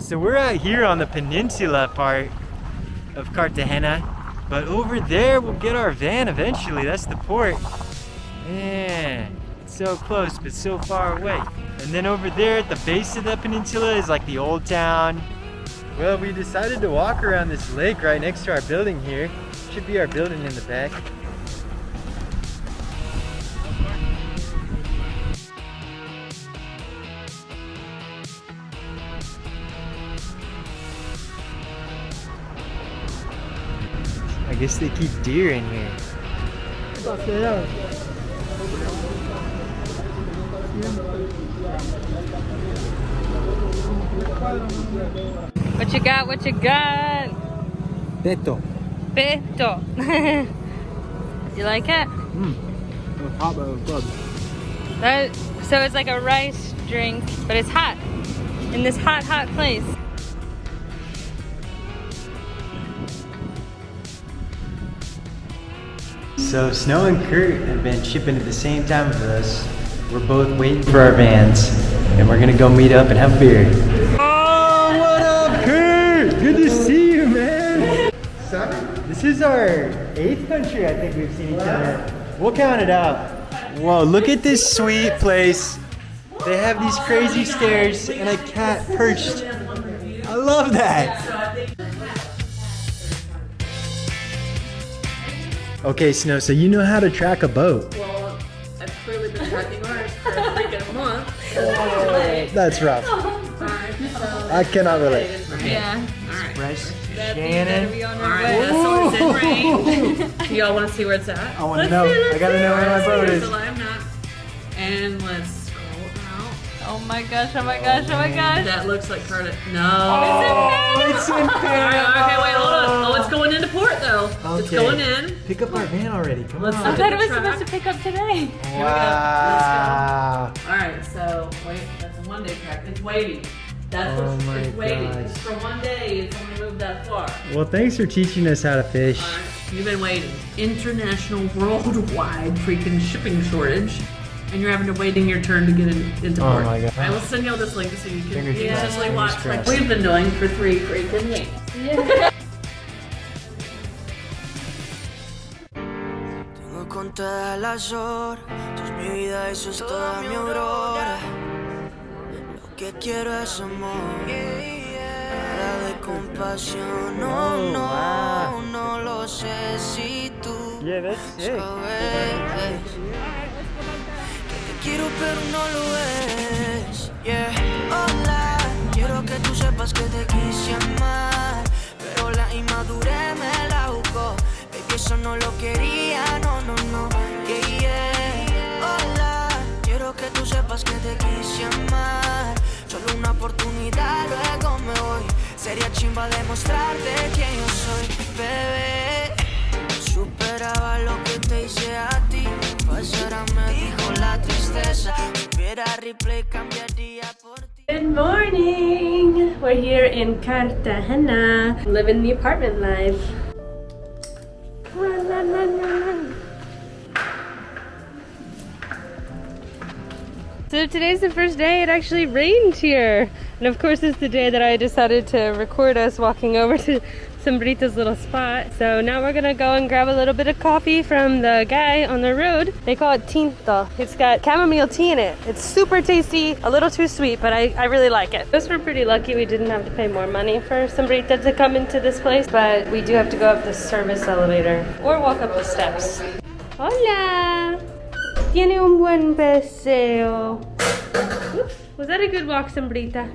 So we're out here on the peninsula part of Cartagena, but over there we'll get our van eventually. That's the port. Man, it's so close but so far away. And then over there at the base of the peninsula is like the old town. Well, we decided to walk around this lake right next to our building here. Should be our building in the back. Guess they keep deer in here. What you got? What you got? Teto. Pesto. you like it? Mmm. Hot but it good. That, so it's like a rice drink, but it's hot. In this hot, hot place. So Snow and Kurt have been shipping at the same time with us. We're both waiting for our vans, and we're gonna go meet up and have beer. Oh, what up, Kurt? Good to see you, man. This is our eighth country I think we've seen each other. We'll count it out. Whoa, look at this sweet place. They have these crazy stairs and a cat perched. I love that. Okay, Snow, so you know how to track a boat. Well, I've clearly been tracking ours for like a freaking month. That's rough. Alright, so. I cannot relate. Yeah. Alright. Fresh Shannon. be on our Alright, that's so it's in. Do y'all want to see where it's at? I want to know. I gotta know where my boat is. the live map. And let's scroll out. Oh my gosh, oh my gosh, oh my oh, gosh. That looks like Cardiff. No. Oh, it's in Alright, okay, wait, hold on. Oh, it's going into port though. It's going in. Pick up our van already. Come Let's on. I thought it was Track. supposed to pick up today. Wow. Alright, so wait, that's a one day track. It's waiting. That's Oh what's my it's waiting. gosh. It's for one day. It's only moved that far. Well, thanks for teaching us how to fish. Alright, You've been waiting. International, worldwide freaking shipping shortage. And you're having to waiting your turn to get in, into Oh port. my God. I will send y'all this link so you can Fingers crossed, easily fingers watch like crossed. we've been doing for three freaking weeks. Tengo contadas las horas, tú es mi vida, eso es toda mi aurora. Lo que quiero es amor, nada de compasión, no, Oh, no, no lo sé si tú Yeah, sabes que te quiero pero no lo ves. Yeah, hola, quiero que tú sepas que te quise amar, pero la inmadurez me la jugó. Baby, eso no lo quería, no, no, no. Yeah, yeah. Hola, quiero que tú sepas que te quise amar. Solo una oportunidad, luego me voy. Sería chimba demostrarte quién yo soy, bebé. Good morning! We're here in Cartagena, living the apartment life. So today's the first day it actually rained here. And of course it's the day that I decided to record us walking over to Sombrita's little spot. So now we're gonna go and grab a little bit of coffee from the guy on the road. They call it tinto. It's got chamomile tea in it. It's super tasty, a little too sweet, but I, I really like it. Guess we're pretty lucky we didn't have to pay more money for Sombrita to come into this place, but we do have to go up the service elevator or walk up the steps. Hola! Tiene un buen paseo. Was that a good walk, Sombrita?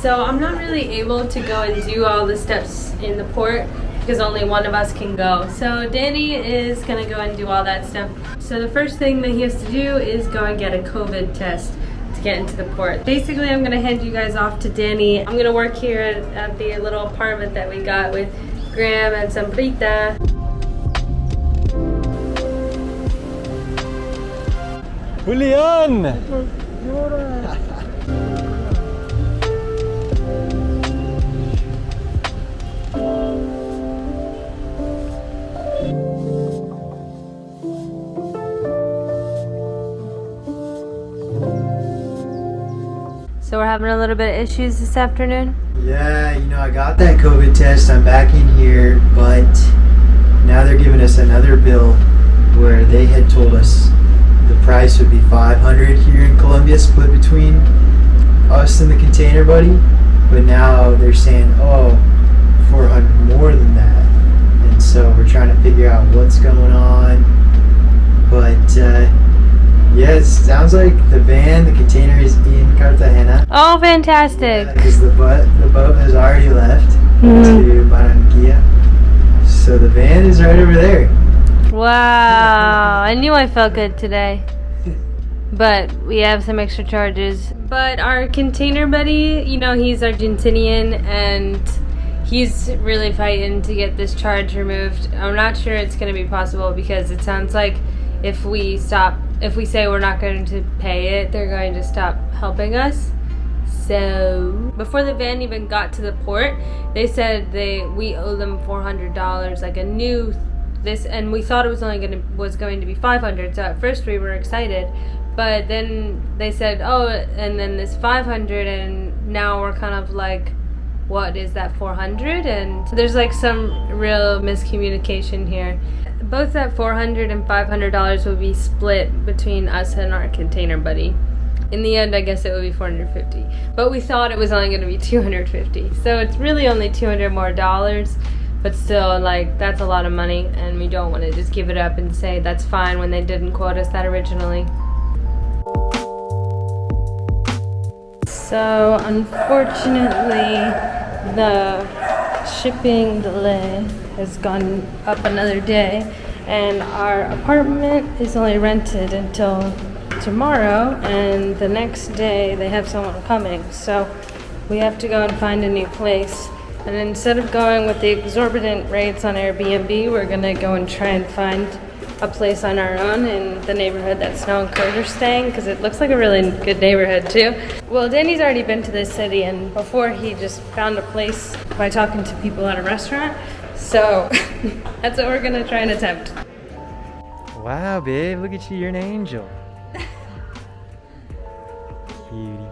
So I'm not really able to go and do all the steps in the port because only one of us can go. So Danny is gonna go and do all that stuff. So the first thing that he has to do is go and get a COVID test to get into the port. Basically, I'm gonna hand you guys off to Danny. I'm gonna work here at, at the little apartment that we got with Graham and Sombrita. Julian! So we're having a little bit of issues this afternoon? Yeah, you know, I got that COVID test. I'm back in here, but now they're giving us another bill where they had told us the price would be 500 here in Colombia, split between us and the container buddy. But now they're saying, oh, 400 more than that. And so we're trying to figure out what's going on. But uh, it sounds like the van, the container is in Cartagena. Oh, fantastic. Because the boat, the boat has already left Mhm. to Barranquilla. So the van is right over there. Wow, I knew I felt good today. But we have some extra charges. But our container buddy, you know, he's Argentinian and he's really fighting to get this charge removed. I'm not sure it's going to be possible because it sounds like if we stop, if we say we're not going to pay it, they're going to stop helping us. So before the van even got to the port, they said they we owe them four hundred dollars, like a new this, and we thought it was only gonna was going to be five hundred. So at first we were excited, but then they said oh, and then this five hundred, and now we're kind of like, what is that four hundred? And there's like some real miscommunication here. Both that 400 and 500 dollars will be split between us and our container buddy in the end, I guess it would be 450. But we thought it was only going to be 250. So it's really only 200 more dollars. But still, like, that's a lot of money. And we don't want to just give it up and say that's fine when they didn't quote us that originally. So, unfortunately, the shipping delay has gone up another day. And our apartment is only rented until tomorrow and the next day they have someone coming so we have to go and find a new place and instead of going with the exorbitant rates on airbnb we're to go and try and find a place on our own in the neighborhood that snow and kurt are staying because it looks like a really good neighborhood too well danny's already been to this city and before he just found a place by talking to people at a restaurant so that's what we're going to try and attempt Wow, babe, look at you, you're an angel. Cutie.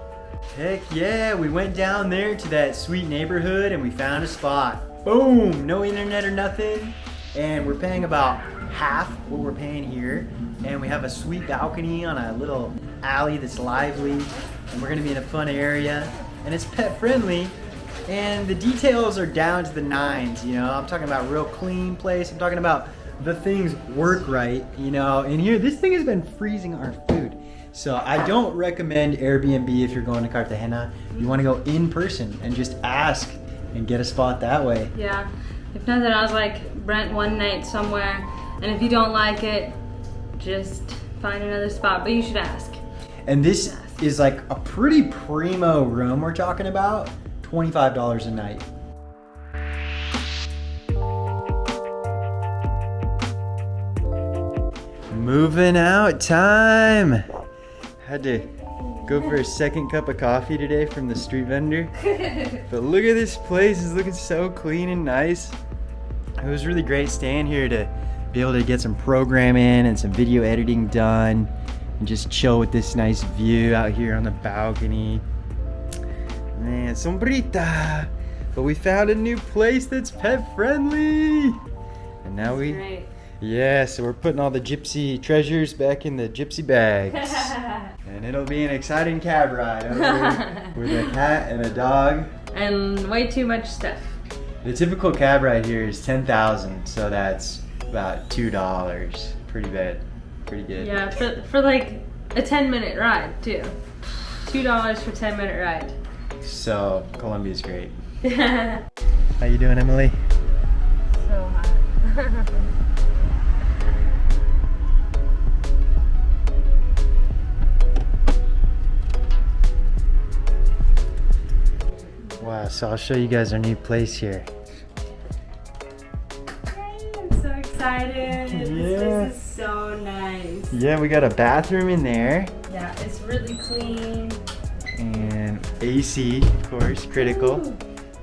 Heck yeah, we went down there to that sweet neighborhood and we found a spot. Boom, no internet or nothing. And we're paying about half what we're paying here. And we have a sweet balcony on a little alley that's lively. And we're gonna be in a fun area. And it's pet friendly. And the details are down to the nines, you know. I'm talking about real clean place. I'm talking about the things work right, you know. And here, this thing has been freezing our food. So I don't recommend Airbnb if you're going to Cartagena. You want to go in person and just ask and get a spot that way. Yeah. If nothing was like rent one night somewhere, and if you don't like it, just find another spot. But you should ask. And this is like a pretty primo room we're talking about. $25 a night. Moving out time. Had to go for a second cup of coffee today from the street vendor. but look at this place, it's looking so clean and nice. It was really great staying here to be able to get some programming and some video editing done and just chill with this nice view out here on the balcony. Man, sombrita. But we found a new place that's pet friendly. And now we Great. yeah, so we're putting all the gypsy treasures back in the gypsy bags. and it'll be an exciting cab ride over with a cat and a dog. and way too much stuff. The typical cab ride here is 10,000, so that's about $2. Pretty bad. Pretty good. Yeah, for, for like a 10 minute ride too. Two dollars for 10 minute ride. So, Colombia's great. so How you doing, Emily? So hot. Wow, so I'll show you guys our new place here. I'm so excited. Yeah. This is so nice. Yeah, we got a bathroom in there Yeah, it's really clean. AC, of course, critical.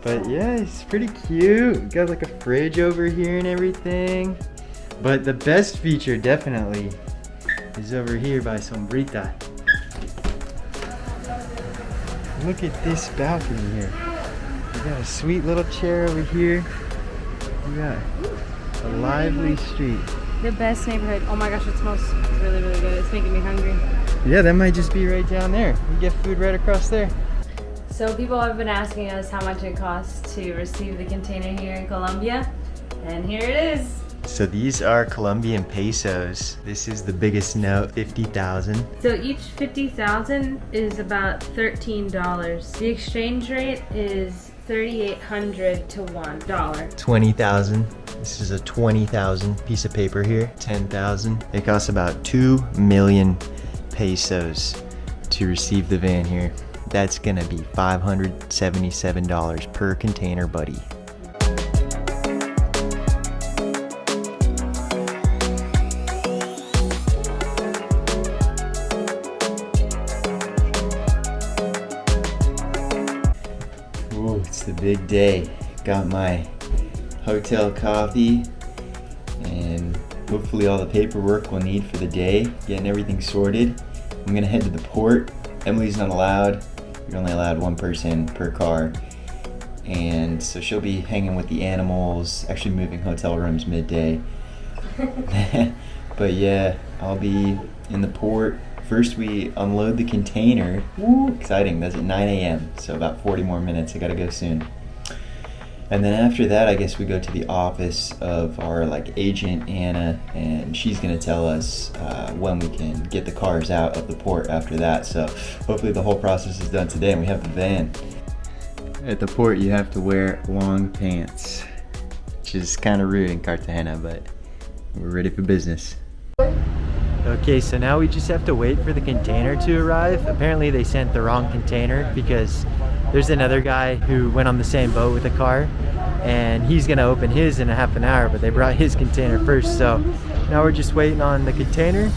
But yeah, it's pretty cute. Got like a fridge over here and everything. But the best feature definitely is over here by Sombrita. look at this balcony here. We got a sweet little chair over here. We got a lively street. The best neighborhood. Oh my gosh, it smells really, really good. It's making me hungry. Yeah, that might just be right down there. You get food right across there. So people have been asking us how much it costs to receive the container here in Colombia. And here it is. So these are Colombian pesos. This is the biggest note, 50,000. So each 50,000 is about $13. The exchange rate is 3,800 to one dollar. 20,000. This is a 20,000 piece of paper here. 10,000. It costs about 2 million pesos to receive the van here. That's gonna be $577 per container, buddy. Ooh, it's the big day. Got my hotel coffee and hopefully all the paperwork we'll need for the day, getting everything sorted. I'm gonna head to the port. Emily's not allowed. You're only allowed one person per car. And so she'll be hanging with the animals, actually moving hotel rooms midday. but yeah, I'll be in the port. First, we unload the container. Woo, exciting. That's at 9 a.m. So about 40 more minutes. I gotta go soon. And then after that, I guess we go to the office of our like agent Anna, and she's gonna tell us uh, when we can get the cars out of the port after that. So hopefully the whole process is done today, and we have the van. At the port, you have to wear long pants, which is kind of rude in Cartagena, but we're ready for business. Okay, so now we just have to wait for the container to arrive. Apparently they sent the wrong container because there's another guy who went on the same boat with a car and he's gonna open his in a half an hour, but they brought his container first. So now we're just waiting on the container,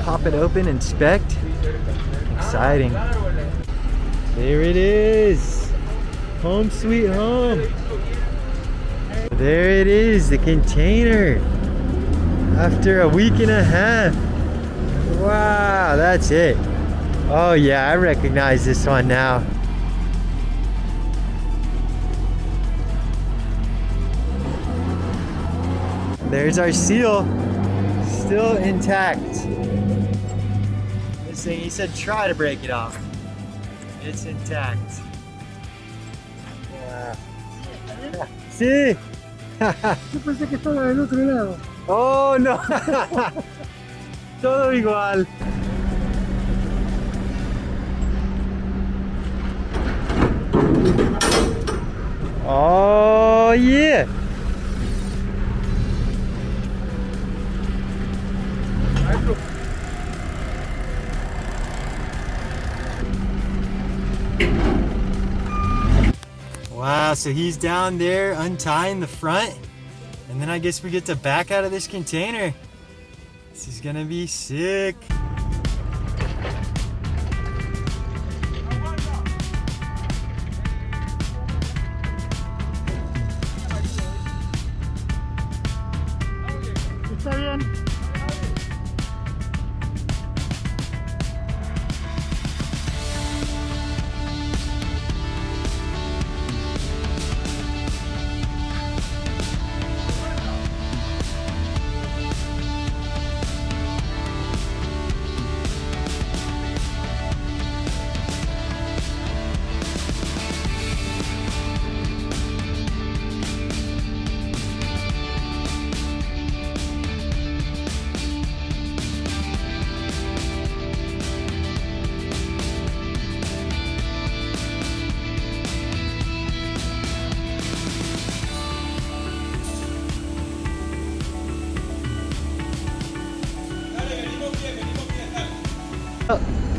pop it open, inspect. Exciting. There it is. Home sweet home. There it is, the container. After a week and a half. Wow, that's it. Oh yeah, I recognize this one now. There's our seal, still intact. This thing, he said try to break it off. It's intact. Lado. Oh no. Todo igual. Oh yeah. Wow, so he's down there untying the front. And then I guess we get to back out of this container. This is gonna be sick.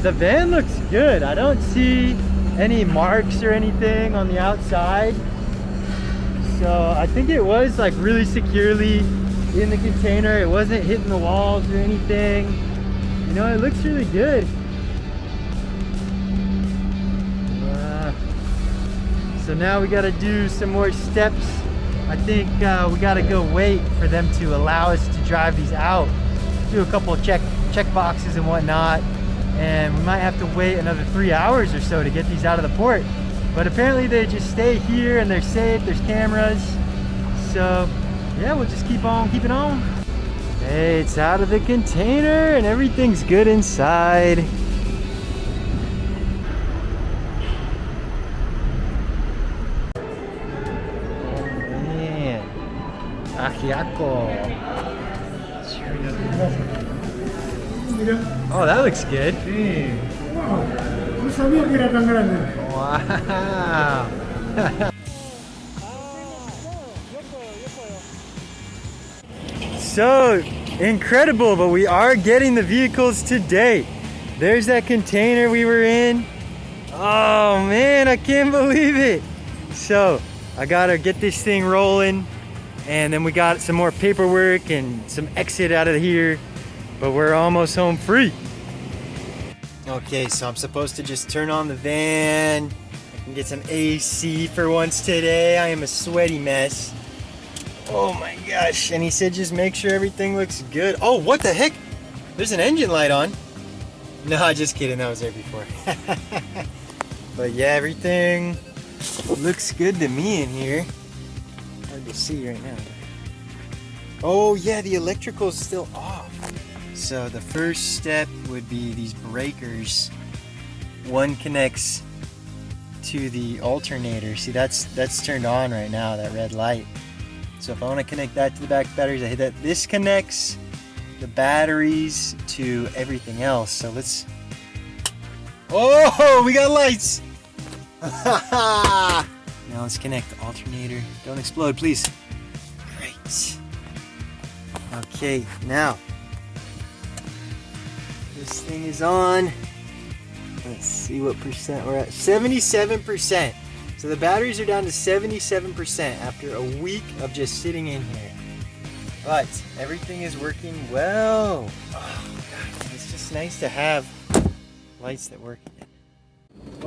The van looks good. I don't see any marks or anything on the outside. So I think it was like really securely in the container. It wasn't hitting the walls or anything. You know, it looks really good. Wow. So now we gotta do some more steps. I think uh, we gotta go wait for them to allow us to drive these out. Do a couple of check check boxes and whatnot. And we might have to wait another three hours or so to get these out of the port. But apparently they just stay here and they're safe, there's cameras. So yeah, we'll just keep on keeping on. Hey, it's out of the container and everything's good inside. Ajiaco. Oh, that looks good. Wow. Wow. so incredible, but we are getting the vehicles today. There's that container we were in. Oh man, I can't believe it. So I gotta get this thing rolling and then we got some more paperwork and some exit out of here, but we're almost home free. Okay, so I'm supposed to just turn on the van and get some AC for once today. I am a sweaty mess. Oh my gosh. And he said just make sure everything looks good. Oh, what the heck? There's an engine light on. No, just kidding. That was there before. but yeah, everything looks good to me in here. Hard to see right now. Oh yeah, the electrical's still off. So the first step would be these breakers. One connects to the alternator. See, that's that's turned on right now, that red light. So if I want to connect that to the back batteries, I hit that. This connects the batteries to everything else. So let's. Oh, we got lights. now let's connect the alternator. Don't explode, please. Great. Okay, now this thing is on. Let's see what percent we're at. 77%. So the batteries are down to 77% after a week of just sitting in here. But everything is working well. Oh, God, it's just nice to have lights that work.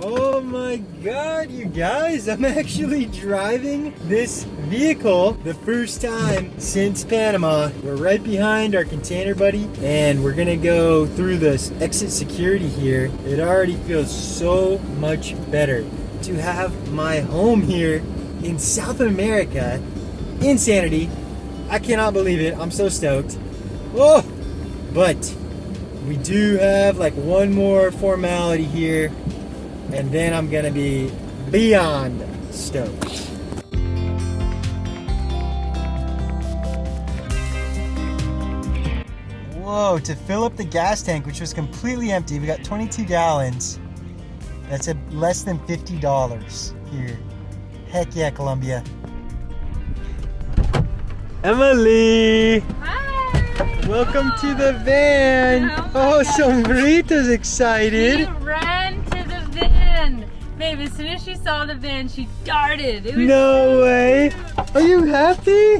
Oh my god, you guys, I'm actually driving this vehicle the first time since Panama. We're right behind our container buddy and we're gonna go through this exit security here. It already feels so much better to have my home here in South America. Insanity. I cannot believe it. I'm so stoked. Oh, but we do have like one more formality here and then I'm gonna be beyond stoked. Whoa, to fill up the gas tank, which was completely empty, we got 22 gallons. That's a less than $50 here. Heck yeah, Colombia. Emily! Hi! Welcome to the van! Oh my Oh, God. Sombrito's excited! Babe, as soon as she saw the van, she darted. It was No way! Are you happy?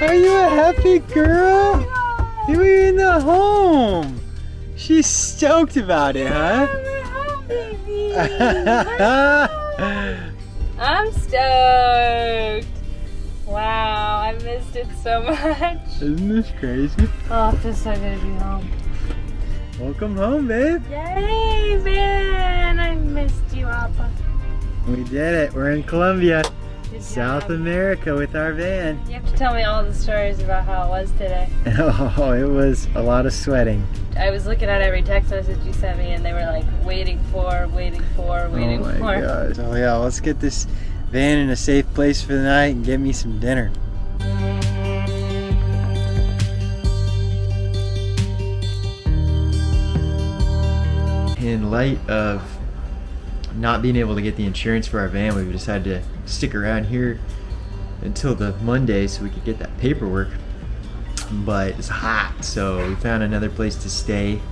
Are you a happy girl? You were in the home! She's stoked about it, huh? We're home, baby. I'm stoked. Wow, I missed it so much. Isn't this crazy? Oh, it feels so good to be home. Welcome home, babe. Yay, van! I missed you, Appa. We did it. We're in Colombia, South. America with our van. You have to tell me all the stories about how it was today. Oh, it was a lot of sweating. I was looking at every text message you sent me, and they were like, waiting for, waiting for, oh, waiting oh my for. gosh. Oh yeah, let's get this van in a safe place for the night and get me some dinner. In light of not being able to get the insurance for our van, we've decided to stick around here until the Monday so we could get that paperwork. But it's hot, so we found another place to stay,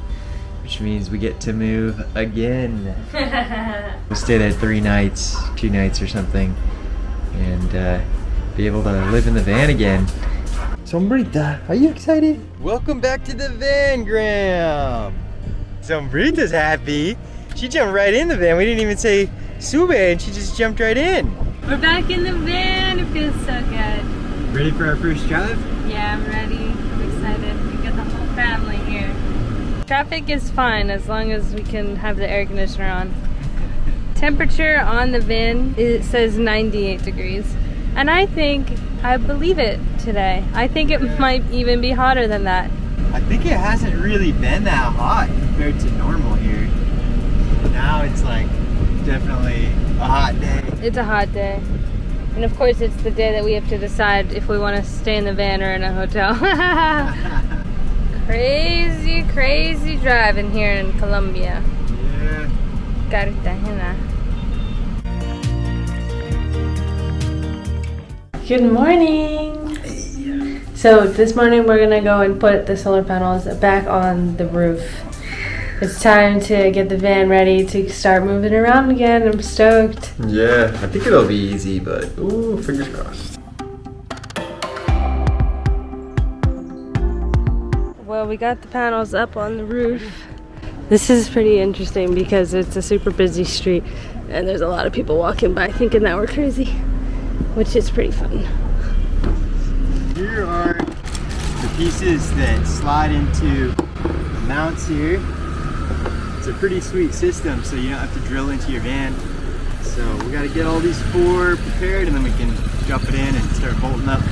which means we get to move again. We'll stay there three nights, two nights or something, and uh, be able to live in the van again. Sombrita, are you excited? Welcome back to the van, Graham. Sombrita's happy. She jumped right in the van. We didn't even say sube, and she just jumped right in. We're back in the van. It feels so good. Ready for our first drive? Yeah, I'm ready. I'm excited. We got the whole family here. Traffic is fine as long as we can have the air conditioner on. Temperature on the van, it says 98 degrees. And I think, I believe it today. I think it might even be hotter than that. I think it hasn't really been that hot compared to normal here. Now it's like definitely a hot day. It's a hot day. And of course, it's the day that we have to decide if we want to stay in the van or in a hotel. crazy, crazy driving here in Colombia. yeah. Cartagena. Good morning. So this morning we're gonna go and put the solar panels back on the roof. It's time to get the van ready to start moving around again. I'm stoked. Yeah, I think it'll be easy, but ooh, fingers crossed. Well, we got the panels up on the roof. This is pretty interesting because it's a super busy street and there's a lot of people walking by thinking that we're crazy, which is pretty fun. Here are the pieces that slide into the mounts here. It's a pretty sweet system, so you don't have to drill into your van. So we got to get all these four prepared, and then we can drop it in and start bolting up.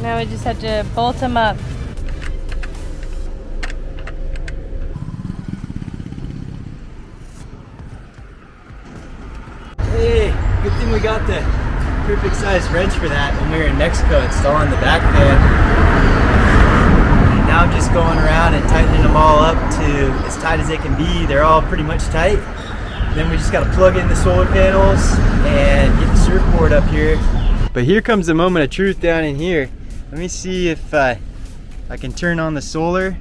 Now we just have to bolt them up. Hey, good thing we got the perfect size wrench for that when we were in Mexico installing the back fan. Now just going around and tightening them all up to as tight as they can be. They're all pretty much tight. Then we just got to plug in the solar panels and get the surfboard up here. But here comes the moment of truth down in here. Let me see if uh, I can turn on the solar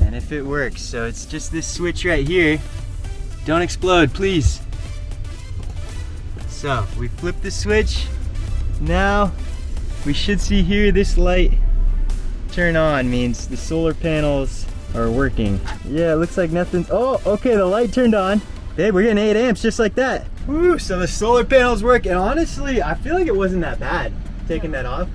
and if it works. So it's just this switch right here. Don't explode, please. So we flip the switch. Now we should see here this light turn on means the solar panels are working. Yeah, it looks like nothing's, oh, okay, the light turned on. Babe, we're getting eight amps just like that. Woo, so the solar panels work. And honestly, I feel like it wasn't that bad taking that off.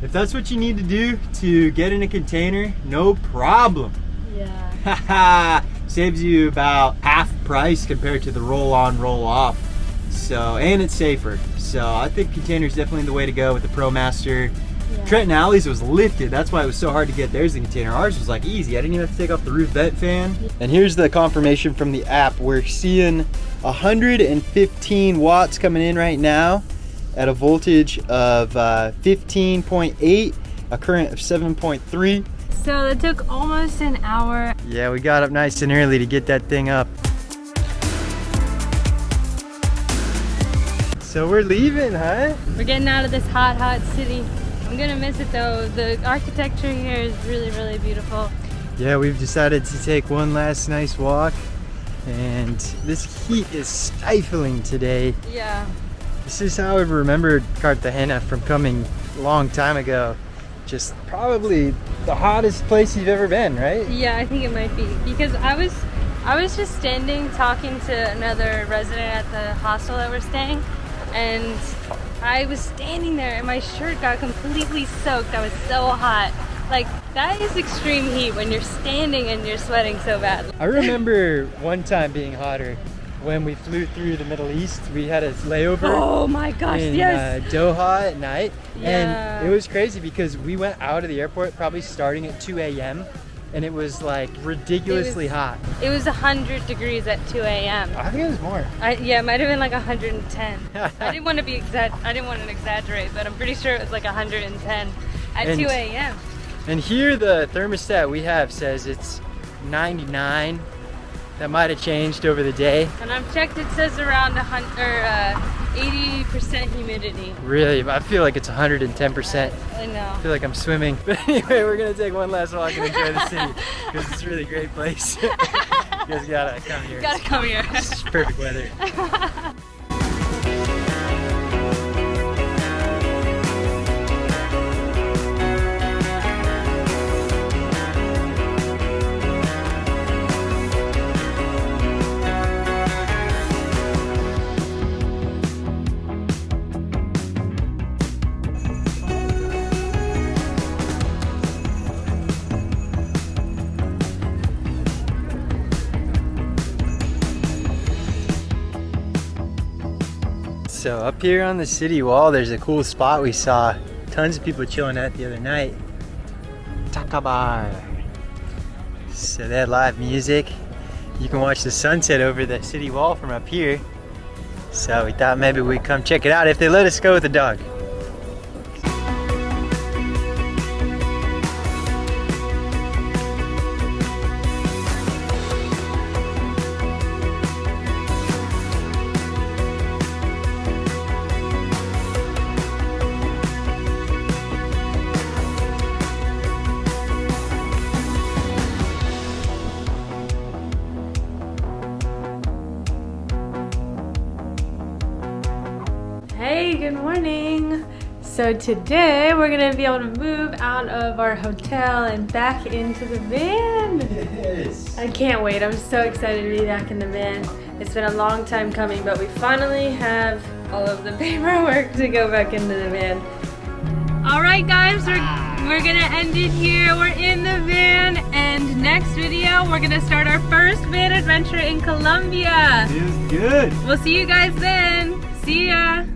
If that's what you need to do to get in a container, no problem. Yeah. Saves you about half price compared to the roll on, roll off. So, and it's safer. So I think containers definitely the way to go with the ProMaster. Trenton Alley's was lifted. That's why it was so hard to get theirs in the container. Ours was like easy. I didn't even have to take off the roof vent fan. And here's the confirmation from the app. We're seeing 115 watts coming in right now at a voltage of uh, 15.8, a current of 7.3. So it took almost an hour. Yeah, we got up nice and early to get that thing up. So we're leaving, huh? We're getting out of this hot, hot city. I'm gonna miss it though. The architecture here is really, really beautiful. Yeah, we've decided to take one last nice walk. And this heat is stifling today. Yeah. This is how I remembered Cartagena from coming a long time ago. Just probably the hottest place you've ever been, right? Yeah, I think it might be because I was, I was just standing talking to another resident at the hostel that we're staying, and I was standing there and my shirt got completely soaked. I was so hot. Like that is extreme heat when you're standing and you're sweating so bad. I remember one time being hotter when we flew through the Middle East. We had a layover. Oh my gosh, in yes. uh, Doha at night. Yeah. And it was crazy because we went out of the airport probably starting at 2 a.m. and it was like ridiculously It was- hot. It was 100 degrees at 2 a.m. I think it was more. I, yeah, it might have been like 110. I didn't want to be exact. I didn't want to exaggerate, but I'm pretty sure it was like 110 at And- 2 a.m. And here the thermostat we have says it's 99. That might have changed over the day. And I've checked, it says around a hundred or uh, 80% humidity. Really, I feel like it's 110%. I know. I feel like I'm swimming. But anyway, we're gonna take one last walk and enjoy the city because it's a really great place. you guys gotta come here. Gotta come here. It's perfect weather. So up here on the city wall, there's a cool spot we saw tons of people chilling at the other night. Takabar. So they had live music. You can watch the sunset over the city wall from up here. So we thought maybe we'd come check it out if they let us go with the dog. Morning. So today we're gonna be able to move out of our hotel and back into the van. Yes. I can't wait. I'm so excited to be back in the van. It's been a long time coming, but we finally have all of the paperwork to go back into the van. All right, guys, we're, we're gonna end it here. We're in the van, and next video, we're gonna start our first van adventure in Colombia. Feels good. We'll see you guys then. See ya.